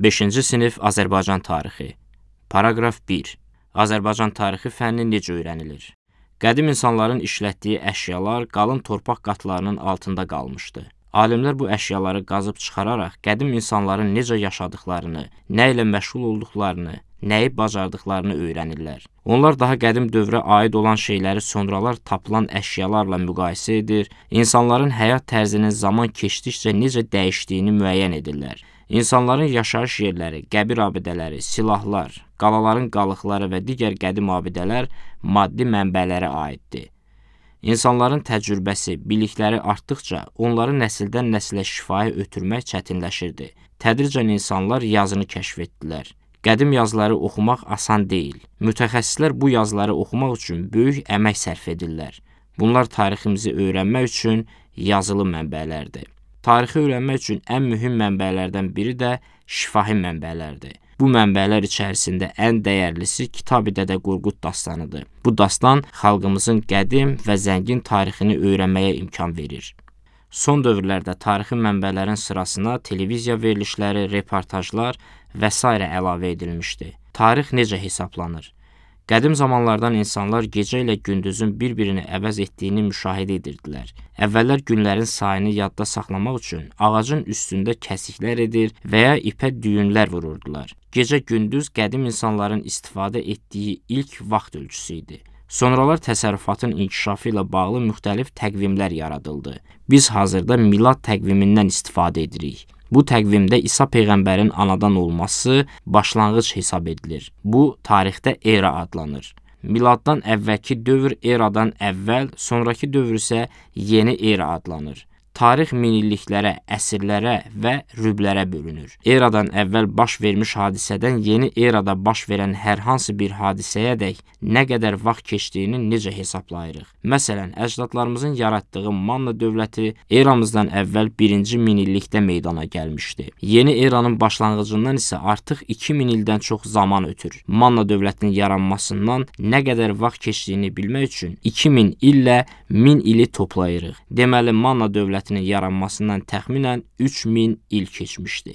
5-ci sinif Azərbaycan tarixi. Paraqraf 1. Azərbaycan tarixi fənni necə öyrənilir? Qədim insanların işlətdiyi əşyalar qalın torpaq qatlarının altında qalmışdı. Alimlər bu əşyaları qazıb çıxararaq qədim insanların necə yaşadıqlarını, nə ilə məşğul olduqlarını, nəyi bacardıqlarını öyrənirlər. Onlar daha qədim dövrə aid olan şeyləri sonralar tapılan əşyalarla müqayisə edir, insanların həyat tərzinin zaman keçdikcə necə dəyişdiyini müəyyən edirlər. İnsanların yaşayış yerləri, qəbir abidələri, silahlar, qalaların qalıqları və digər qədim abidələr maddi mənbələrə aiddir. İnsanların təcrübəsi, bilikləri artdıqca onları nəsildən nəslə şifahi ötürmək çətinləşirdi. Tədricən insanlar yazını kəşf etdilər. Qədim yazıları oxumaq asan deyil. Mütəxəssislər bu yazıları oxumaq üçün böyük əmək sərf edirlər. Bunlar tariximizi öyrənmək üçün yazılı mənbələrdir. Tarixi öyrənmək üçün ən mühüm mənbələrdən biri də şifahi mənbələrdir. Bu mənbələr içərisində ən dəyərlisi Kitab-ı Dədə Qorqud dastanıdır. Bu dastan xalqımızın qədim və zəngin tarixini öyrənməyə imkan verir. Son dövrlərdə tarixi mənbələrin sırasına televiziya verilişləri, reportajlar və s. əlavə edilmişdi. Tarix necə hesablanır? Qədim zamanlardan insanlar gecə ilə gündüzün bir-birini əvəz etdiyini müşahidə edirdilər. Əvvəllər günlərin sayını yadda saxlamaq üçün ağacın üstündə kəsiklər edir və ya ipə düyünlər vururdular. Gecə-gündüz qədim insanların istifadə etdiyi ilk vaxt ölçüsü idi. Sonralar təsərrüfatın inkişafı ilə bağlı müxtəlif təqvimlər yaradıldı. Biz hazırda milad təqvimindən istifadə edirik. Bu təqvimdə İsa peyğəmbərin anadan olması başlanğıc hesab edilir. Bu tarixdə era adlanır. Miladdan əvvəlki dövr eradan əvvəl, sonrakı dövr isə yeni era adlanır. Tarix minilliklərə, əsrlərə və rüblərə bölünür. Eradan əvvəl baş vermiş hadisədən yeni erada baş verən hər hansı bir hadisəyədək nə qədər vaxt keçdiyini necə hesablayırıq? Məsələn, əcdadlarımızın yaratdığı Manna dövləti eramızdan əvvəl 1-ci minillikdə meydana gəlmişdi. Yeni eranın başlanğıcından isə artıq 2000 ildən çox zaman ötür. Manna dövlətinin yaranmasından nə qədər vaxt keçdiyini bilmək üçün 2000 illə 1000 ili toplayırıq. Deməli, Manna dövləti dövlətinin yaranmasından təxminən 3000 il keçmişdi.